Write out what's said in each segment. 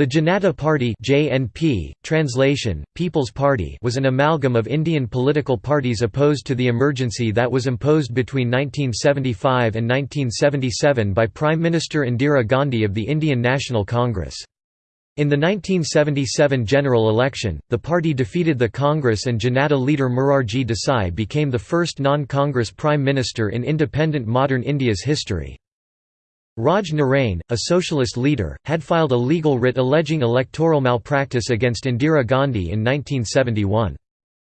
The Janata Party JNP, translation, People's Party was an amalgam of Indian political parties opposed to the emergency that was imposed between 1975 and 1977 by Prime Minister Indira Gandhi of the Indian National Congress. In the 1977 general election, the party defeated the Congress and Janata leader Morarji Desai became the first non-Congress Prime Minister in independent modern India's history. Raj Narain, a socialist leader, had filed a legal writ alleging electoral malpractice against Indira Gandhi in 1971.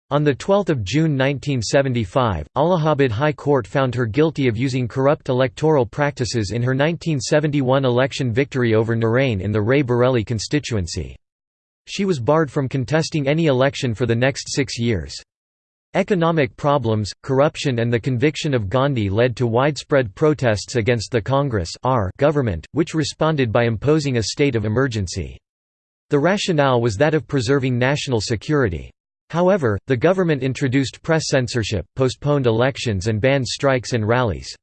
On 12 June 1975, Allahabad High Court found her guilty of using corrupt electoral practices in her 1971 election victory over Narain in the Rae Bareli constituency. She was barred from contesting any election for the next six years. Economic problems, corruption and the conviction of Gandhi led to widespread protests against the Congress government, which responded by imposing a state of emergency. The rationale was that of preserving national security. However, the government introduced press censorship, postponed elections and banned strikes and rallies.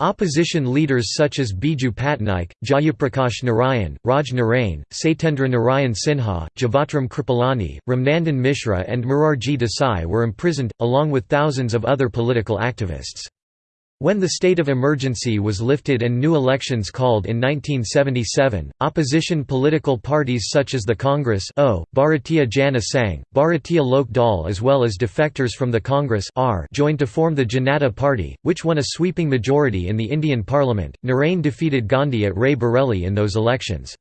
Opposition leaders such as Biju Patnaik, Jayaprakash Narayan, Raj Narain, Satyendra Narayan Sinha, Jivatram Kripalani, Ramnandan Mishra and Morarji Desai were imprisoned, along with thousands of other political activists. When the state of emergency was lifted and new elections called in 1977, opposition political parties such as the Congress o, Bharatiya Jana Sangh, Bharatiya Lok Dal as well as defectors from the Congress R joined to form the Janata Party, which won a sweeping majority in the Indian Parliament. Narain defeated Gandhi at Rae Bareli in those elections.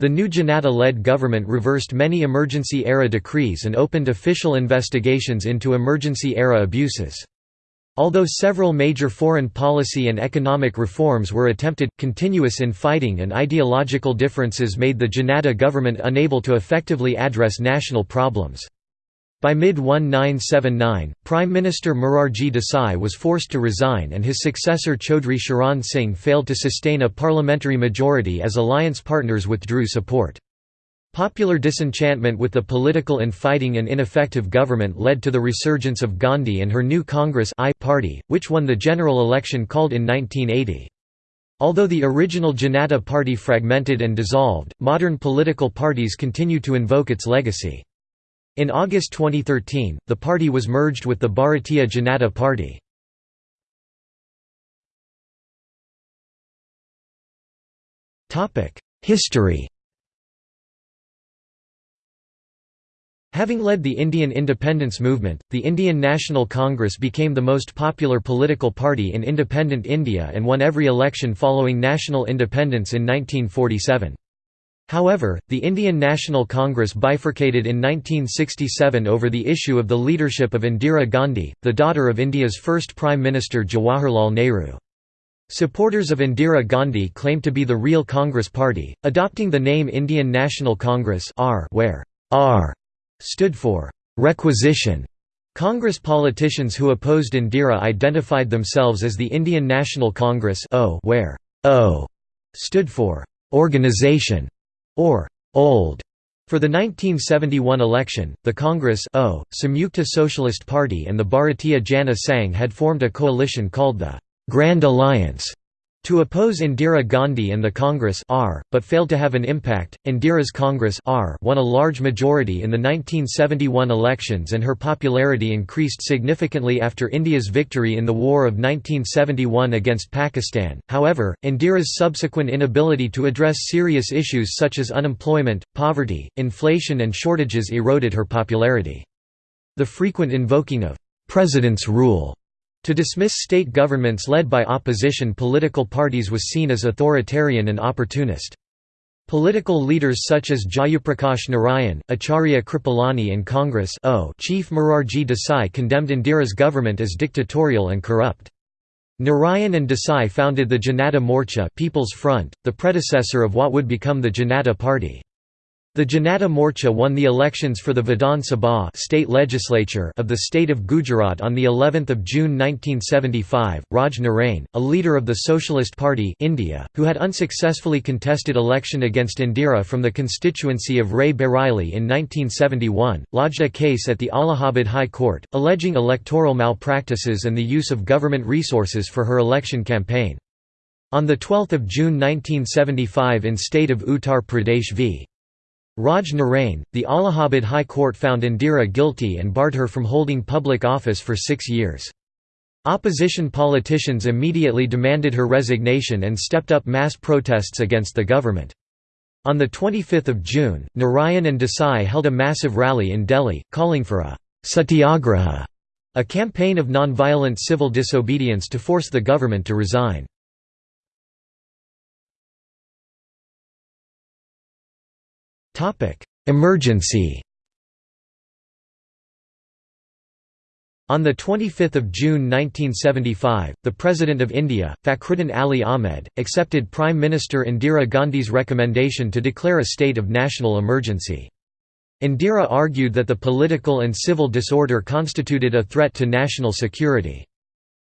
The new Janata-led government reversed many emergency-era decrees and opened official investigations into emergency-era abuses. Although several major foreign policy and economic reforms were attempted, continuous infighting and ideological differences made the Janata government unable to effectively address national problems. By mid-1979, Prime Minister Morarji Desai was forced to resign and his successor Chaudhry Sharan Singh failed to sustain a parliamentary majority as alliance partners withdrew support. Popular disenchantment with the political infighting and ineffective government led to the resurgence of Gandhi and her new Congress I party, which won the general election called in 1980. Although the original Janata Party fragmented and dissolved, modern political parties continue to invoke its legacy. In August 2013, the party was merged with the Bharatiya Janata Party. History Having led the Indian independence movement, the Indian National Congress became the most popular political party in independent India and won every election following national independence in 1947. However, the Indian National Congress bifurcated in 1967 over the issue of the leadership of Indira Gandhi, the daughter of India's first Prime Minister Jawaharlal Nehru. Supporters of Indira Gandhi claimed to be the real Congress Party, adopting the name Indian National Congress where R stood for requisition. Congress politicians who opposed Indira identified themselves as the Indian National Congress where O stood for organization or old. For the 1971 election, the Congress o, Samyukta Socialist Party and the Bharatiya Jana Sangh had formed a coalition called the Grand Alliance to oppose Indira Gandhi and the Congress R, but failed to have an impact. Indira's Congress R won a large majority in the 1971 elections and her popularity increased significantly after India's victory in the War of 1971 against Pakistan. However, Indira's subsequent inability to address serious issues such as unemployment, poverty, inflation and shortages eroded her popularity. The frequent invoking of president's rule to dismiss state governments led by opposition political parties was seen as authoritarian and opportunist. Political leaders such as Jayaprakash Narayan, Acharya Kripalani and Congress o Chief Morarji Desai condemned Indira's government as dictatorial and corrupt. Narayan and Desai founded the Janata Morcha People's Front, the predecessor of what would become the Janata Party. The Janata Morcha won the elections for the Vidhan Sabha state legislature of the state of Gujarat on the 11th of June 1975. Raj Narain, a leader of the Socialist Party India, who had unsuccessfully contested election against Indira from the constituency of Rae Bareli in 1971, lodged a case at the Allahabad High Court, alleging electoral malpractices and the use of government resources for her election campaign. On 12 June 1975 in state of Uttar Pradesh v. Raj Narain, the Allahabad High Court found Indira guilty and barred her from holding public office for six years. Opposition politicians immediately demanded her resignation and stepped up mass protests against the government. On 25 June, Narayan and Desai held a massive rally in Delhi, calling for a «satyagraha», a campaign of non-violent civil disobedience to force the government to resign. Emergency On 25 June 1975, the President of India, Fakhruddin Ali Ahmed, accepted Prime Minister Indira Gandhi's recommendation to declare a state of national emergency. Indira argued that the political and civil disorder constituted a threat to national security.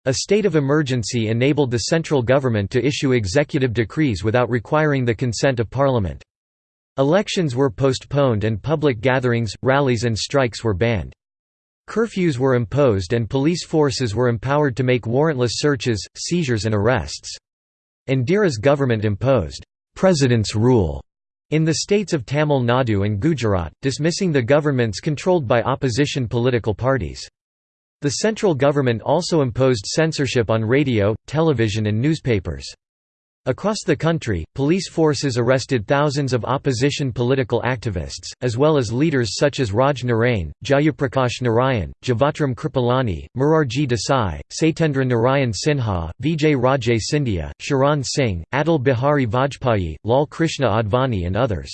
A state of emergency enabled the central government to issue executive decrees without requiring the consent of parliament. Elections were postponed and public gatherings, rallies and strikes were banned. Curfews were imposed and police forces were empowered to make warrantless searches, seizures and arrests. Indira's government imposed «president's rule» in the states of Tamil Nadu and Gujarat, dismissing the governments controlled by opposition political parties. The central government also imposed censorship on radio, television and newspapers. Across the country, police forces arrested thousands of opposition political activists, as well as leaders such as Raj Narain, Jayaprakash Narayan, Jivatram Kripalani, Morarji Desai, Satyendra Narayan Sinha, Vijay Raje Scindia, Sharan Singh, Atal Bihari Vajpayee, Lal Krishna Advani and others.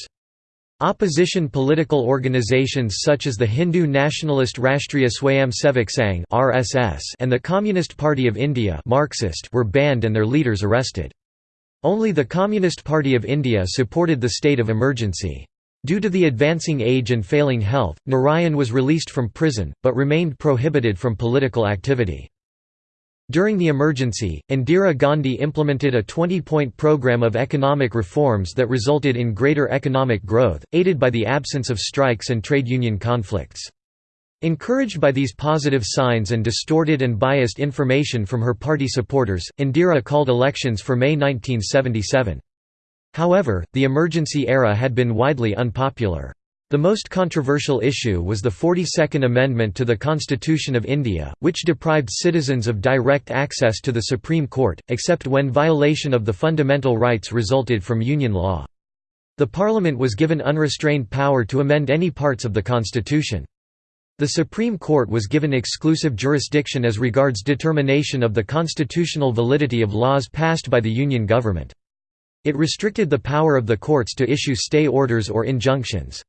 Opposition political organizations such as the Hindu nationalist Rashtriya Swayamsevak Sangh and the Communist Party of India Marxist were banned and their leaders arrested. Only the Communist Party of India supported the state of emergency. Due to the advancing age and failing health, Narayan was released from prison, but remained prohibited from political activity. During the emergency, Indira Gandhi implemented a 20-point program of economic reforms that resulted in greater economic growth, aided by the absence of strikes and trade union conflicts. Encouraged by these positive signs and distorted and biased information from her party supporters, Indira called elections for May 1977. However, the emergency era had been widely unpopular. The most controversial issue was the 42nd Amendment to the Constitution of India, which deprived citizens of direct access to the Supreme Court, except when violation of the fundamental rights resulted from union law. The Parliament was given unrestrained power to amend any parts of the constitution. The Supreme Court was given exclusive jurisdiction as regards determination of the constitutional validity of laws passed by the Union government. It restricted the power of the courts to issue stay orders or injunctions.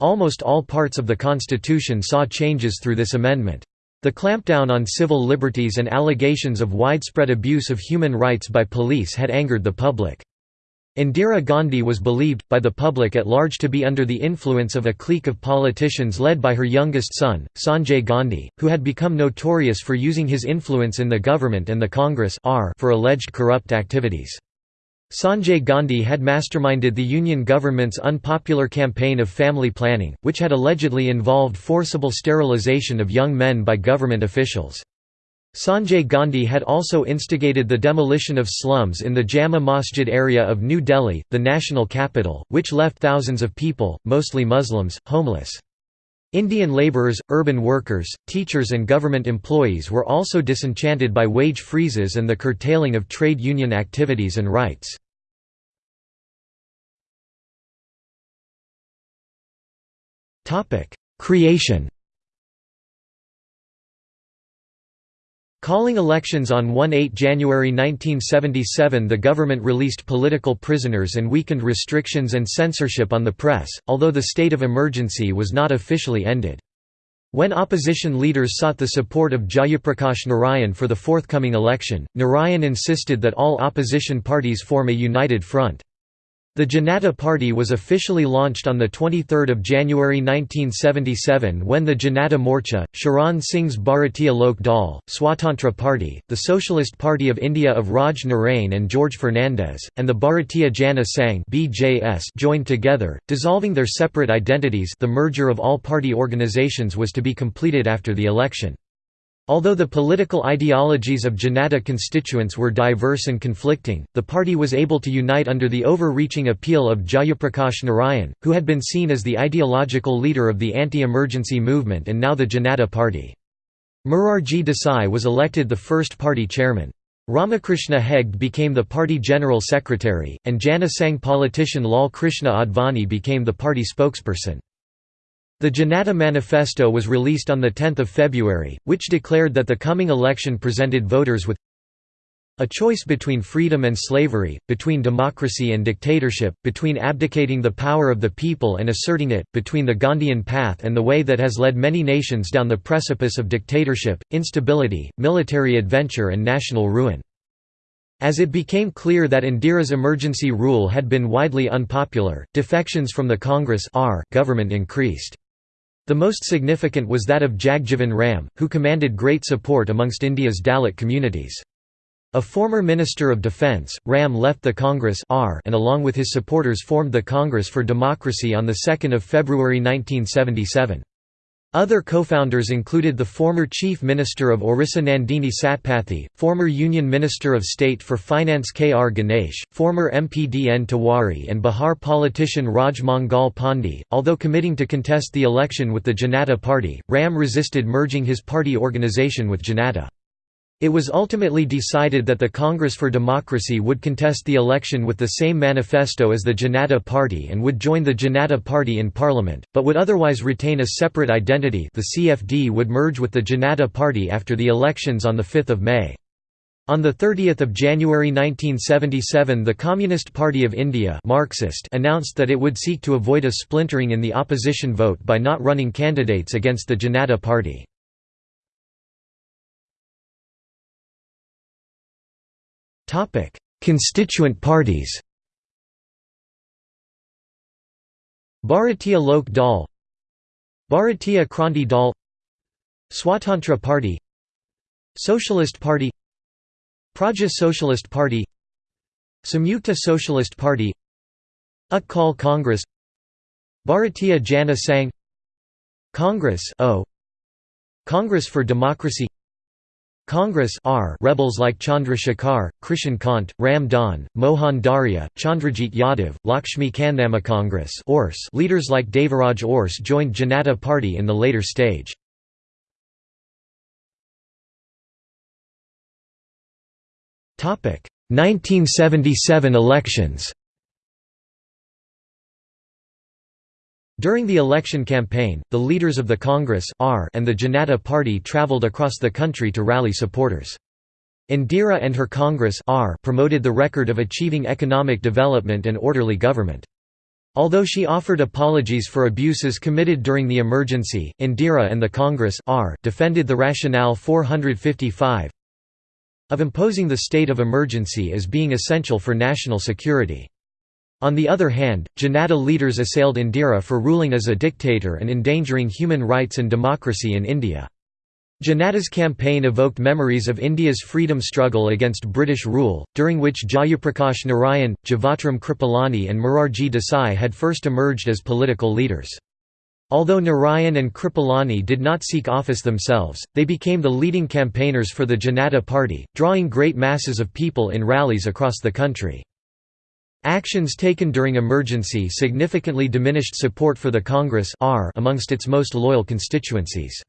Almost all parts of the Constitution saw changes through this amendment. The clampdown on civil liberties and allegations of widespread abuse of human rights by police had angered the public. Indira Gandhi was believed, by the public at large to be under the influence of a clique of politicians led by her youngest son, Sanjay Gandhi, who had become notorious for using his influence in the government and the Congress for alleged corrupt activities. Sanjay Gandhi had masterminded the Union government's unpopular campaign of family planning, which had allegedly involved forcible sterilization of young men by government officials. Sanjay Gandhi had also instigated the demolition of slums in the Jama Masjid area of New Delhi, the national capital, which left thousands of people, mostly Muslims, homeless. Indian labourers, urban workers, teachers and government employees were also disenchanted by wage freezes and the curtailing of trade union activities and rights. Creation Calling elections on 1–8 January 1977 the government released political prisoners and weakened restrictions and censorship on the press, although the state of emergency was not officially ended. When opposition leaders sought the support of Jayaprakash Narayan for the forthcoming election, Narayan insisted that all opposition parties form a united front. The Janata Party was officially launched on 23 January 1977 when the Janata Morcha, Charan Singh's Bharatiya Lok Dal, Swatantra Party, the Socialist Party of India of Raj Narain and George Fernandes, and the Bharatiya Jana Sangh joined together, dissolving their separate identities the merger of all party organizations was to be completed after the election. Although the political ideologies of Janata constituents were diverse and conflicting, the party was able to unite under the overreaching appeal of Jayaprakash Narayan, who had been seen as the ideological leader of the anti-emergency movement and now the Janata party. Morarji Desai was elected the first party chairman. Ramakrishna Hegde became the party general secretary, and Jana Sangh politician Lal Krishna Advani became the party spokesperson. The Janata Manifesto was released on 10 February, which declared that the coming election presented voters with a choice between freedom and slavery, between democracy and dictatorship, between abdicating the power of the people and asserting it, between the Gandhian path and the way that has led many nations down the precipice of dictatorship, instability, military adventure and national ruin. As it became clear that Indira's emergency rule had been widely unpopular, defections from the Congress government increased. The most significant was that of Jagjivan Ram, who commanded great support amongst India's Dalit communities. A former Minister of Defence, Ram left the Congress and along with his supporters formed the Congress for Democracy on 2 February 1977. Other co-founders included the former Chief Minister of Orissa Nandini Satpathy, former Union Minister of State for Finance K. R. Ganesh, former MP D. N. Tiwari and Bihar politician Raj Mangal Pandey. Although committing to contest the election with the Janata Party, Ram resisted merging his party organization with Janata. It was ultimately decided that the Congress for Democracy would contest the election with the same manifesto as the Janata Party and would join the Janata Party in parliament, but would otherwise retain a separate identity the CFD would merge with the Janata Party after the elections on 5 May. On 30 January 1977 the Communist Party of India Marxist announced that it would seek to avoid a splintering in the opposition vote by not running candidates against the Janata Party. Topic: Constituent parties. Bharatiya Lok Dal, Bharatiya Kranti Dal, Swatantra Party, Socialist Party, Praja Socialist Party, Samyukta Socialist Party, Utkal Congress, Bharatiya Jana Sangh, Congress O, Congress for Democracy Congress R rebels like Chandrashekhar, Krishan Kant, Ram Dhan, Mohan Dharia, Chandrajit Yadav, Lakshmi Kandhama Congress leaders like Devaraj Urs joined Janata Party in the later stage. Topic 1977 elections During the election campaign, the leaders of the Congress and the Janata Party travelled across the country to rally supporters. Indira and her Congress promoted the record of achieving economic development and orderly government. Although she offered apologies for abuses committed during the emergency, Indira and the Congress defended the rationale 455 of imposing the state of emergency as being essential for national security. On the other hand, Janata leaders assailed Indira for ruling as a dictator and endangering human rights and democracy in India. Janata's campaign evoked memories of India's freedom struggle against British rule, during which Jayaprakash Narayan, Jivatram Kripalani and Morarji Desai had first emerged as political leaders. Although Narayan and Kripalani did not seek office themselves, they became the leading campaigners for the Janata Party, drawing great masses of people in rallies across the country. Actions taken during emergency significantly diminished support for the Congress amongst its most loyal constituencies.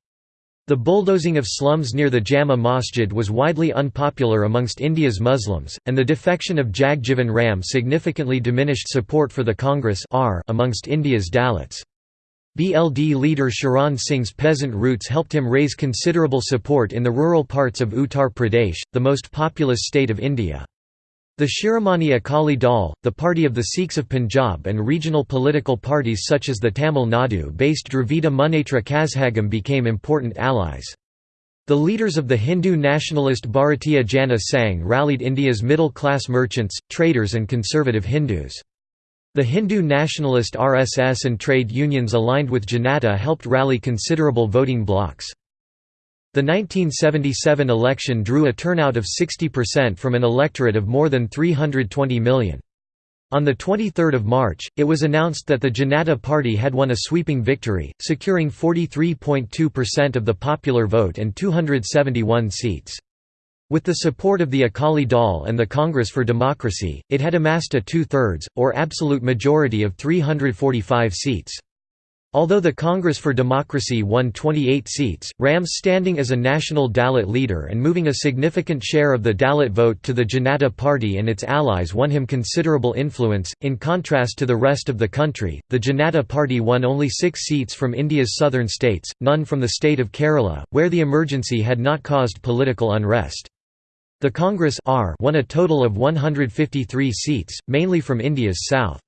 The bulldozing of slums near the Jama Masjid was widely unpopular amongst India's Muslims, and the defection of Jagjivan Ram significantly diminished support for the Congress amongst India's Dalits. BLD leader Charan Singh's peasant roots helped him raise considerable support in the rural parts of Uttar Pradesh, the most populous state of India. The Shiromani Akali Dal, the party of the Sikhs of Punjab and regional political parties such as the Tamil Nadu-based Dravida Munnetra Kazhagam became important allies. The leaders of the Hindu nationalist Bharatiya Jana Sangh rallied India's middle-class merchants, traders and conservative Hindus. The Hindu nationalist RSS and trade unions aligned with Janata helped rally considerable voting blocs. The 1977 election drew a turnout of 60% from an electorate of more than 320 million. On 23 March, it was announced that the Janata Party had won a sweeping victory, securing 43.2% of the popular vote and 271 seats. With the support of the Akali Dal and the Congress for Democracy, it had amassed a two-thirds, or absolute majority of 345 seats. Although the Congress for Democracy won 28 seats, Ram's standing as a national Dalit leader and moving a significant share of the Dalit vote to the Janata Party and its allies won him considerable influence. In contrast to the rest of the country, the Janata Party won only six seats from India's southern states, none from the state of Kerala, where the emergency had not caused political unrest. The Congress won a total of 153 seats, mainly from India's south.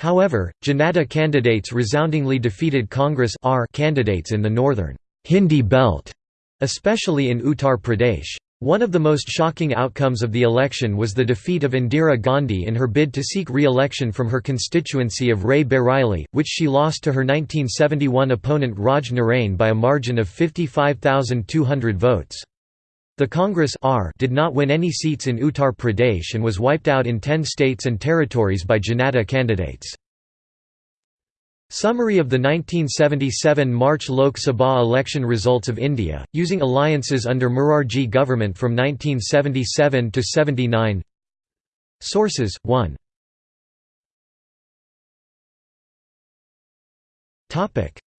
However, Janata candidates resoundingly defeated Congress R candidates in the northern Hindi belt, especially in Uttar Pradesh. One of the most shocking outcomes of the election was the defeat of Indira Gandhi in her bid to seek re-election from her constituency of Rae Bareli, which she lost to her 1971 opponent Raj Narain by a margin of 55,200 votes. The Congress R did not win any seats in Uttar Pradesh and was wiped out in 10 states and territories by Janata candidates. Summary of the 1977 March Lok Sabha election results of India, using alliances under Morarji government from 1977 to 79 Sources, 1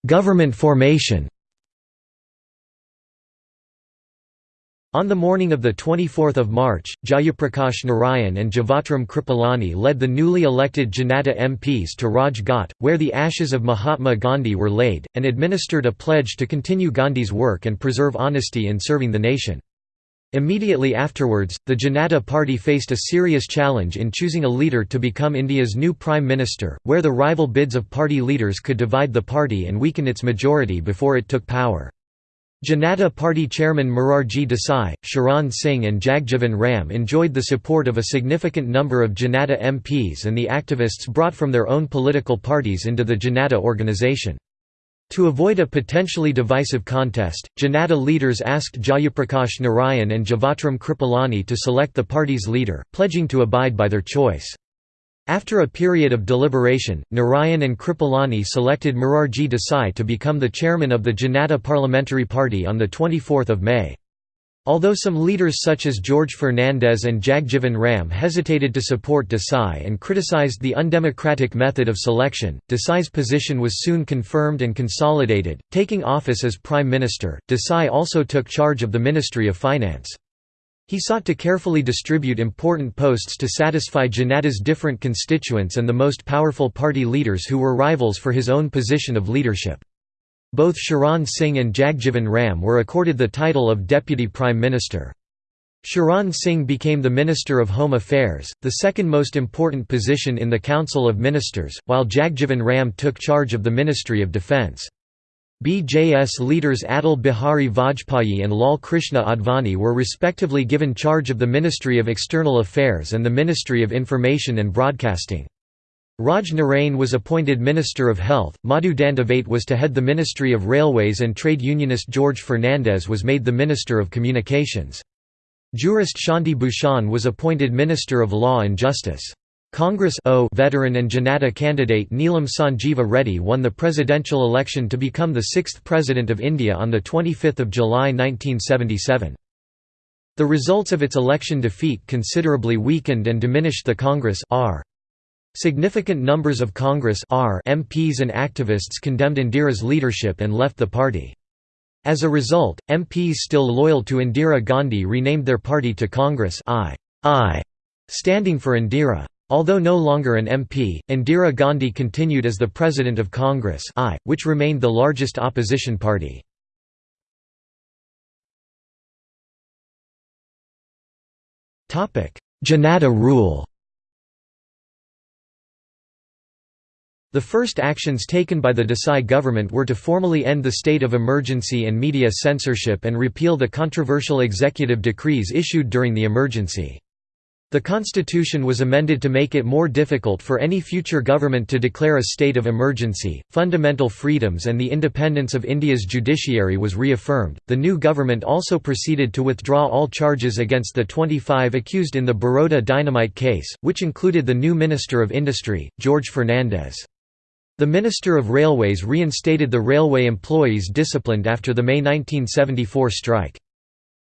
Government formation On the morning of 24 March, Jayaprakash Narayan and Jivatram Kripalani led the newly elected Janata MPs to Raj Ghat, where the ashes of Mahatma Gandhi were laid, and administered a pledge to continue Gandhi's work and preserve honesty in serving the nation. Immediately afterwards, the Janata Party faced a serious challenge in choosing a leader to become India's new Prime Minister, where the rival bids of party leaders could divide the party and weaken its majority before it took power. Janata Party chairman Morarji Desai, Sharan Singh and Jagjivan Ram enjoyed the support of a significant number of Janata MPs and the activists brought from their own political parties into the Janata organization. To avoid a potentially divisive contest, Janata leaders asked Jayaprakash Narayan and Jivatram Kripalani to select the party's leader, pledging to abide by their choice. After a period of deliberation, Narayan and Kripalani selected Morarji Desai to become the chairman of the Janata Parliamentary Party on 24 May. Although some leaders such as George Fernandes and Jagjivan Ram hesitated to support Desai and criticized the undemocratic method of selection, Desai's position was soon confirmed and consolidated. Taking office as Prime Minister, Desai also took charge of the Ministry of Finance. He sought to carefully distribute important posts to satisfy Janata's different constituents and the most powerful party leaders who were rivals for his own position of leadership. Both Sharan Singh and Jagjivan Ram were accorded the title of Deputy Prime Minister. Sharan Singh became the Minister of Home Affairs, the second most important position in the Council of Ministers, while Jagjivan Ram took charge of the Ministry of Defence. BJS leaders Atal Bihari Vajpayee and Lal Krishna Advani were respectively given charge of the Ministry of External Affairs and the Ministry of Information and Broadcasting. Raj Narain was appointed Minister of Health, Madhu Dandavate was to head the Ministry of Railways and trade unionist George Fernandes was made the Minister of Communications. Jurist Shanti Bhushan was appointed Minister of Law and Justice. Congress o veteran and Janata candidate Neelam Sanjeeva Reddy won the presidential election to become the sixth President of India on 25 July 1977. The results of its election defeat considerably weakened and diminished the Congress R. Significant numbers of Congress R MPs and activists condemned Indira's leadership and left the party. As a result, MPs still loyal to Indira Gandhi renamed their party to Congress I, I standing for Indira. Although no longer an MP, Indira Gandhi continued as the President of Congress I, which remained the largest opposition party. Janata rule The first actions taken by the Desai government were to formally end the state of emergency and media censorship and repeal the controversial executive decrees issued during the emergency. The constitution was amended to make it more difficult for any future government to declare a state of emergency. Fundamental freedoms and the independence of India's judiciary was reaffirmed. The new government also proceeded to withdraw all charges against the 25 accused in the Baroda dynamite case, which included the new Minister of Industry, George Fernandes. The Minister of Railways reinstated the railway employees disciplined after the May 1974 strike.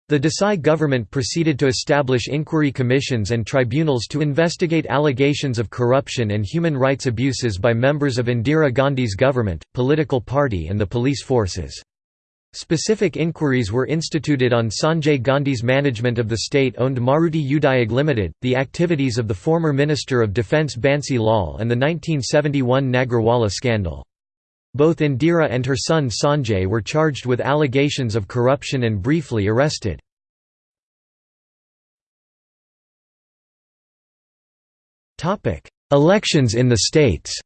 The Desai government proceeded to establish inquiry commissions and tribunals to investigate allegations of corruption and human rights abuses by members of Indira Gandhi's government, political party and the police forces. Specific inquiries were instituted on Sanjay Gandhi's management of the state-owned Maruti Udyog Limited, the activities of the former Minister of Defence Bansi Lal and the 1971 Nagarwala scandal. Both Indira and her son Sanjay were charged with allegations of corruption and briefly arrested. Elections in the states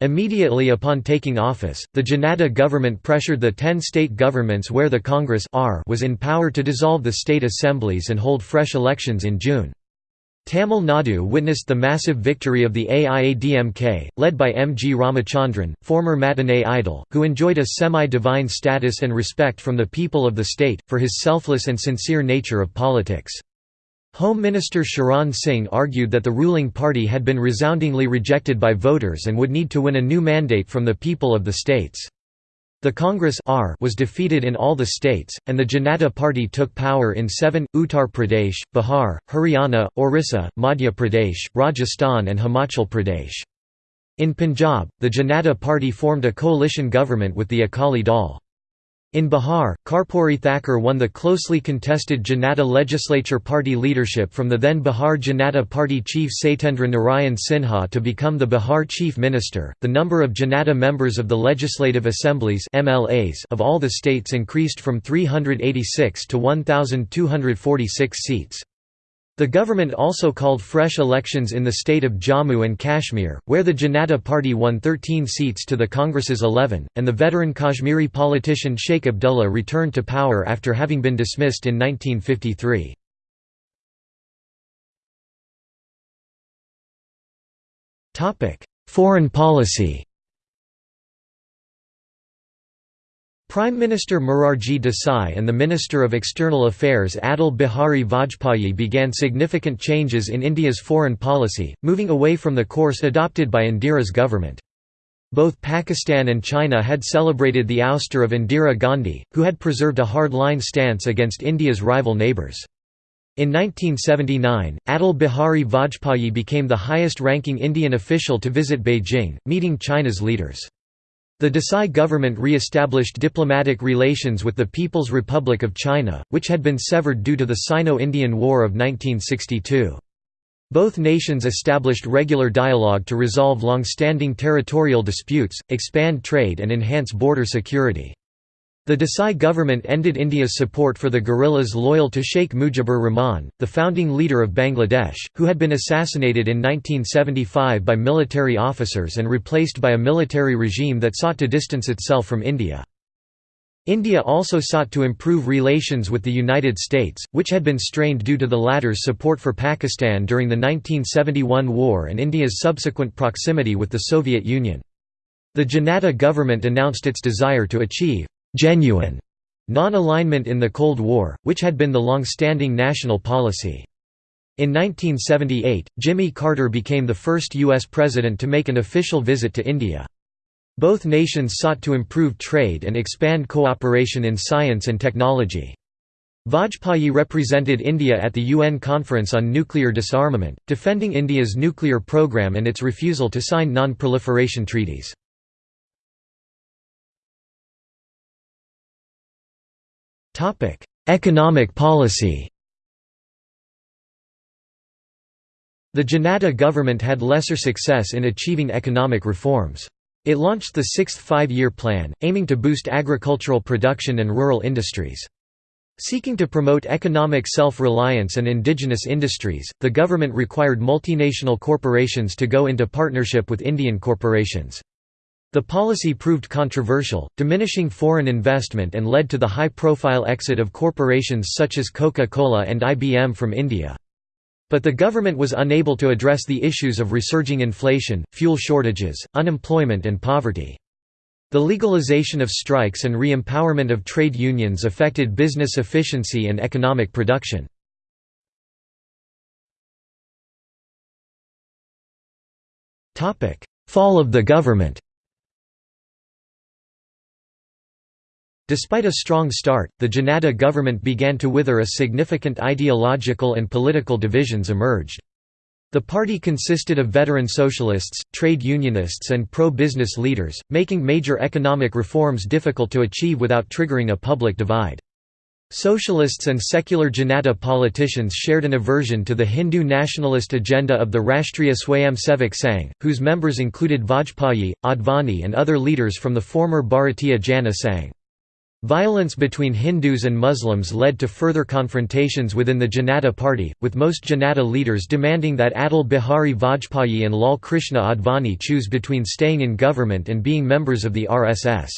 Immediately upon taking office, the Janata government pressured the ten state governments where the Congress was in power to dissolve the state assemblies and hold fresh elections in June. Tamil Nadu witnessed the massive victory of the AIADMK, led by M. G. Ramachandran, former matinee idol, who enjoyed a semi-divine status and respect from the people of the state, for his selfless and sincere nature of politics. Home Minister Sharan Singh argued that the ruling party had been resoundingly rejected by voters and would need to win a new mandate from the people of the states. The Congress R was defeated in all the states, and the Janata Party took power in seven, Uttar Pradesh, Bihar, Haryana, Orissa, Madhya Pradesh, Rajasthan and Himachal Pradesh. In Punjab, the Janata Party formed a coalition government with the Akali Dal. In Bihar, Karpuri Thakur won the closely contested Janata Legislature Party leadership from the then Bihar Janata Party chief Satyendra Narayan Sinha to become the Bihar chief minister. The number of Janata members of the legislative assemblies (MLAs) of all the states increased from 386 to 1246 seats. The government also called fresh elections in the state of Jammu and Kashmir, where the Janata Party won 13 seats to the Congress's 11, and the veteran Kashmiri politician Sheikh Abdullah returned to power after having been dismissed in 1953. Foreign policy Prime Minister Morarji Desai and the Minister of External Affairs Atal Bihari Vajpayee began significant changes in India's foreign policy, moving away from the course adopted by Indira's government. Both Pakistan and China had celebrated the ouster of Indira Gandhi, who had preserved a hard-line stance against India's rival neighbours. In 1979, Atal Bihari Vajpayee became the highest-ranking Indian official to visit Beijing, meeting China's leaders. The Desai government re-established diplomatic relations with the People's Republic of China, which had been severed due to the Sino-Indian War of 1962. Both nations established regular dialogue to resolve long-standing territorial disputes, expand trade and enhance border security. The Desai government ended India's support for the guerrillas loyal to Sheikh Mujibur Rahman, the founding leader of Bangladesh, who had been assassinated in 1975 by military officers and replaced by a military regime that sought to distance itself from India. India also sought to improve relations with the United States, which had been strained due to the latter's support for Pakistan during the 1971 war and India's subsequent proximity with the Soviet Union. The Janata government announced its desire to achieve genuine non-alignment in the Cold War, which had been the long-standing national policy. In 1978, Jimmy Carter became the first U.S. president to make an official visit to India. Both nations sought to improve trade and expand cooperation in science and technology. Vajpayee represented India at the UN Conference on Nuclear Disarmament, defending India's nuclear program and its refusal to sign non-proliferation treaties. Topic: Economic policy. The Janata government had lesser success in achieving economic reforms. It launched the Sixth Five-Year Plan, aiming to boost agricultural production and rural industries. Seeking to promote economic self-reliance and indigenous industries, the government required multinational corporations to go into partnership with Indian corporations. The policy proved controversial, diminishing foreign investment and led to the high-profile exit of corporations such as Coca-Cola and IBM from India. But the government was unable to address the issues of resurging inflation, fuel shortages, unemployment and poverty. The legalization of strikes and re-empowerment of trade unions affected business efficiency and economic production. Fall of the government Despite a strong start, the Janata government began to wither as significant ideological and political divisions emerged. The party consisted of veteran socialists, trade unionists and pro-business leaders, making major economic reforms difficult to achieve without triggering a public divide. Socialists and secular Janata politicians shared an aversion to the Hindu nationalist agenda of the Rashtriya Swayamsevak Sangh, whose members included Vajpayee, Advani and other leaders from the former Bharatiya Jana Sangh. Violence between Hindus and Muslims led to further confrontations within the Janata party, with most Janata leaders demanding that Atal Bihari Vajpayee and Lal Krishna Advani choose between staying in government and being members of the RSS.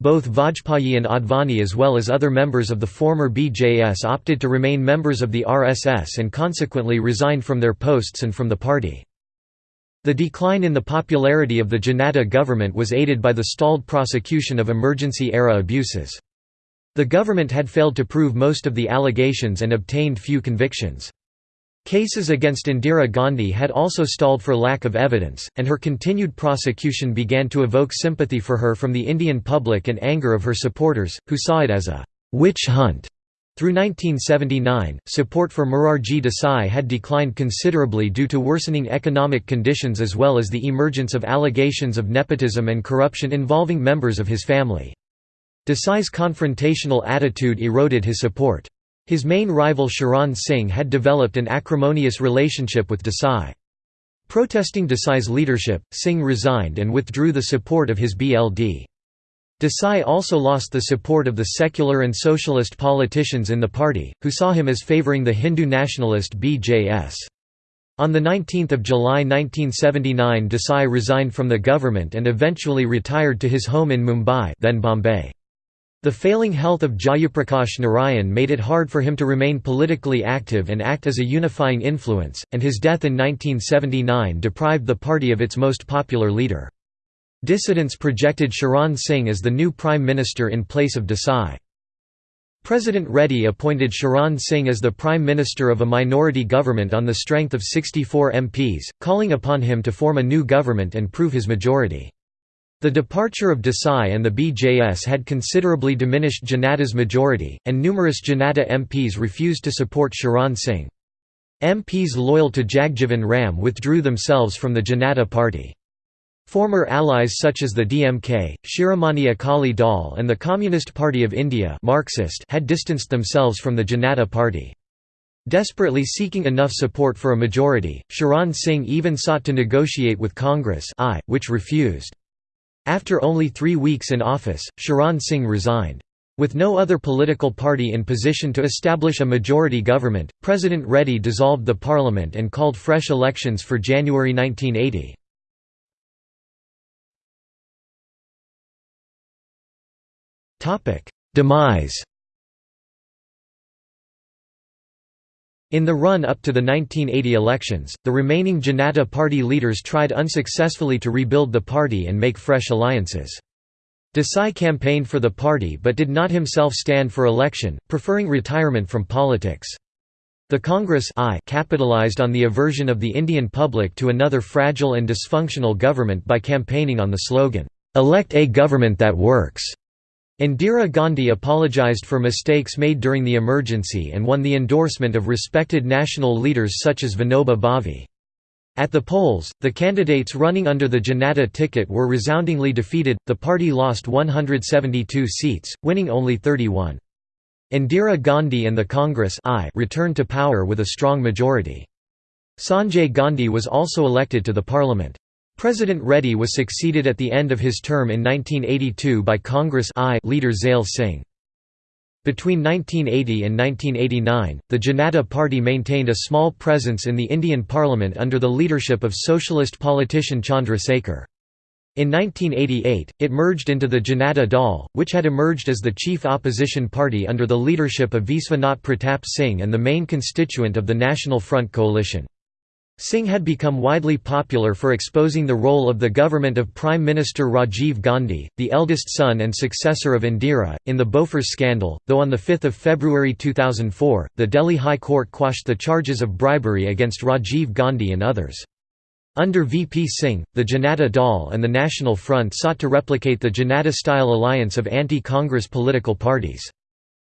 Both Vajpayee and Advani as well as other members of the former BJS opted to remain members of the RSS and consequently resigned from their posts and from the party. The decline in the popularity of the Janata government was aided by the stalled prosecution of emergency-era abuses. The government had failed to prove most of the allegations and obtained few convictions. Cases against Indira Gandhi had also stalled for lack of evidence, and her continued prosecution began to evoke sympathy for her from the Indian public and anger of her supporters, who saw it as a «witch hunt» Through 1979, support for Morarji Desai had declined considerably due to worsening economic conditions as well as the emergence of allegations of nepotism and corruption involving members of his family. Desai's confrontational attitude eroded his support. His main rival Charan Singh had developed an acrimonious relationship with Desai. Protesting Desai's leadership, Singh resigned and withdrew the support of his BLD. Desai also lost the support of the secular and socialist politicians in the party, who saw him as favouring the Hindu nationalist BJS. On 19 July 1979 Desai resigned from the government and eventually retired to his home in Mumbai then Bombay. The failing health of Jayaprakash Narayan made it hard for him to remain politically active and act as a unifying influence, and his death in 1979 deprived the party of its most popular leader. Dissidents projected Sharan Singh as the new Prime Minister in place of Desai. President Reddy appointed Sharan Singh as the Prime Minister of a minority government on the strength of 64 MPs, calling upon him to form a new government and prove his majority. The departure of Desai and the BJS had considerably diminished Janata's majority, and numerous Janata MPs refused to support Sharan Singh. MPs loyal to Jagjivan Ram withdrew themselves from the Janata party. Former allies such as the DMK, Shiromani Akali Dal and the Communist Party of India Marxist had distanced themselves from the Janata party. Desperately seeking enough support for a majority, Sharan Singh even sought to negotiate with Congress I, which refused. After only three weeks in office, Sharan Singh resigned. With no other political party in position to establish a majority government, President Reddy dissolved the parliament and called fresh elections for January 1980. Demise In the run-up to the 1980 elections, the remaining Janata Party leaders tried unsuccessfully to rebuild the party and make fresh alliances. Desai campaigned for the party but did not himself stand for election, preferring retirement from politics. The Congress I capitalized on the aversion of the Indian public to another fragile and dysfunctional government by campaigning on the slogan, "'Elect a government that works' Indira Gandhi apologized for mistakes made during the emergency and won the endorsement of respected national leaders such as Vinoba Bhave. At the polls, the candidates running under the Janata ticket were resoundingly defeated, the party lost 172 seats, winning only 31. Indira Gandhi and the Congress I returned to power with a strong majority. Sanjay Gandhi was also elected to the parliament. President Reddy was succeeded at the end of his term in 1982 by Congress I leader Zail Singh. Between 1980 and 1989, the Janata Party maintained a small presence in the Indian Parliament under the leadership of socialist politician Chandra Sekhar. In 1988, it merged into the Janata Dal, which had emerged as the chief opposition party under the leadership of Viswanath Pratap Singh and the main constituent of the National Front coalition. Singh had become widely popular for exposing the role of the government of Prime Minister Rajiv Gandhi, the eldest son and successor of Indira, in the Bofors scandal, though on 5 February 2004, the Delhi High Court quashed the charges of bribery against Rajiv Gandhi and others. Under VP Singh, the Janata Dal and the National Front sought to replicate the Janata-style alliance of anti-Congress political parties.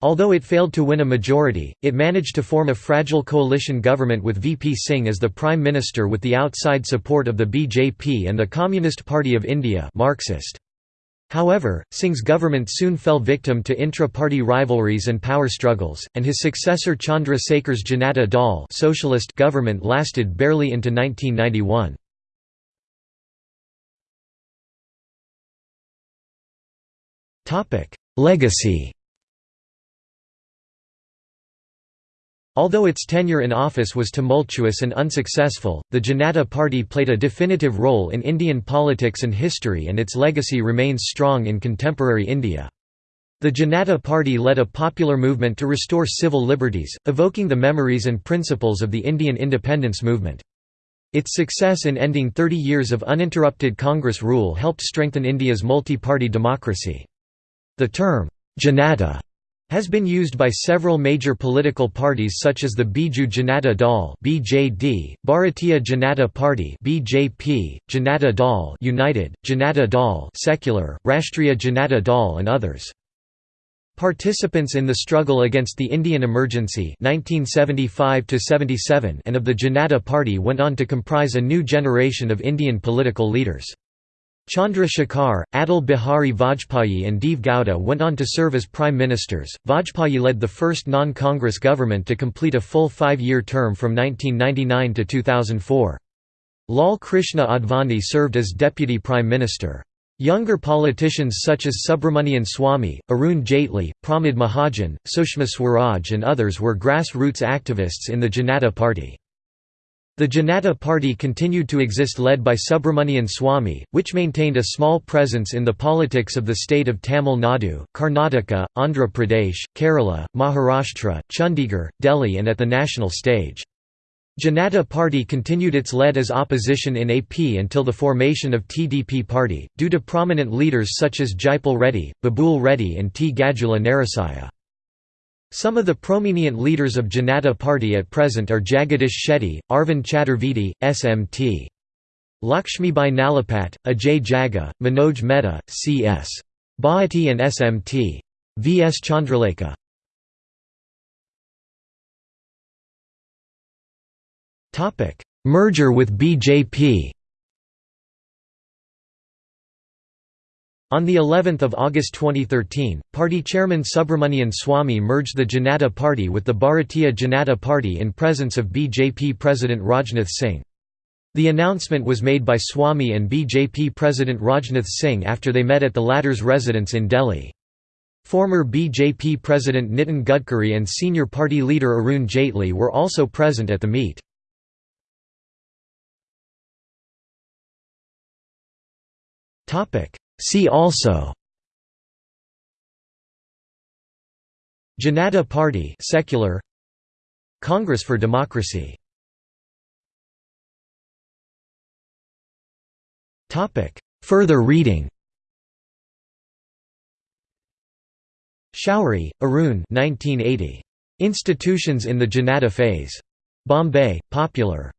Although it failed to win a majority, it managed to form a fragile coalition government with VP Singh as the Prime Minister with the outside support of the BJP and the Communist Party of India Marxist. However, Singh's government soon fell victim to intra-party rivalries and power struggles, and his successor Chandra Sekhar's Janata Dal socialist government lasted barely into 1991. Legacy Although its tenure in office was tumultuous and unsuccessful, the Janata Party played a definitive role in Indian politics and history and its legacy remains strong in contemporary India. The Janata Party led a popular movement to restore civil liberties, evoking the memories and principles of the Indian independence movement. Its success in ending 30 years of uninterrupted Congress rule helped strengthen India's multi-party democracy. The term, Janata has been used by several major political parties such as the Biju Janata Dal (BJD), Bharatiya Janata Party (BJP), Janata Dal United, Janata Dal Secular, Rashtriya Janata Dal and others. Participants in the struggle against the Indian emergency 1975 and of the Janata Party went on to comprise a new generation of Indian political leaders. Chandra Shekhar, Atal Bihari Vajpayee and Deve Gowda went on to serve as prime ministers. Vajpayee led the first non-Congress government to complete a full five-year term from 1999 to 2004. Lal Krishna Advani served as deputy prime minister. Younger politicians such as Subramanian Swamy, Arun Jaitley, Pramod Mahajan, Sushma Swaraj and others were grassroots activists in the Janata Party. The Janata Party continued to exist led by Subramanian Swamy, which maintained a small presence in the politics of the state of Tamil Nadu, Karnataka, Andhra Pradesh, Kerala, Maharashtra, Chandigarh, Delhi and at the national stage. Janata Party continued its lead as opposition in AP until the formation of TDP Party, due to prominent leaders such as Jaipal Reddy, Babul Reddy and T. Gajula Narasaya. Some of the prominent leaders of Janata Party at present are Jagadish Shetty, Arvind Chaturvedi, SMT. Lakshmibai Nalapat, Ajay Jaga, Manoj Mehta, C.S. Bhatti and SMT. V.S. Chandralekha Merger with BJP On the 11th of August 2013, party chairman Subramanian Swamy merged the Janata Party with the Bharatiya Janata Party in presence of BJP President Rajnath Singh. The announcement was made by Swamy and BJP President Rajnath Singh after they met at the latter's residence in Delhi. Former BJP President Nitin Gadkari and senior party leader Arun Jaitley were also present at the meet. Topic See also Janata Party secular Congress for Democracy Topic Further reading Shourie, Arun 1980. Institutions in the Janata Phase. Bombay, Popular.